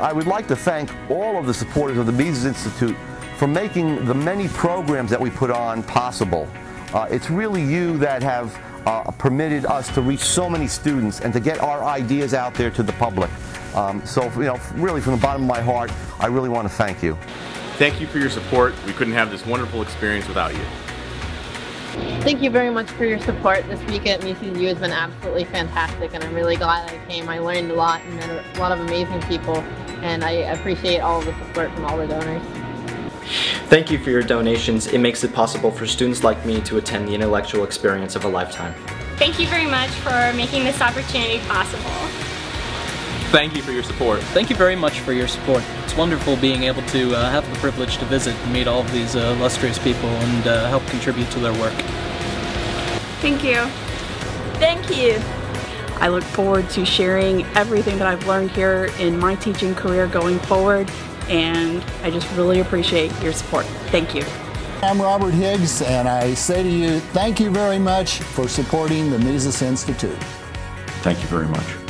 I would like to thank all of the supporters of the Mises Institute for making the many programs that we put on possible. Uh, it's really you that have uh, permitted us to reach so many students and to get our ideas out there to the public. Um, so, you know, really from the bottom of my heart, I really want to thank you. Thank you for your support. We couldn't have this wonderful experience without you. Thank you very much for your support. This week at Mises U has been absolutely fantastic and I'm really glad I came. I learned a lot and met a lot of amazing people and I appreciate all of the support from all the donors. Thank you for your donations. It makes it possible for students like me to attend the intellectual experience of a lifetime. Thank you very much for making this opportunity possible. Thank you for your support. Thank you very much for your support. It's wonderful being able to uh, have the privilege to visit and meet all of these uh, illustrious people and uh, help contribute to their work. Thank you. Thank you. I look forward to sharing everything that I've learned here in my teaching career going forward and I just really appreciate your support. Thank you. I'm Robert Higgs and I say to you, thank you very much for supporting the Mises Institute. Thank you very much.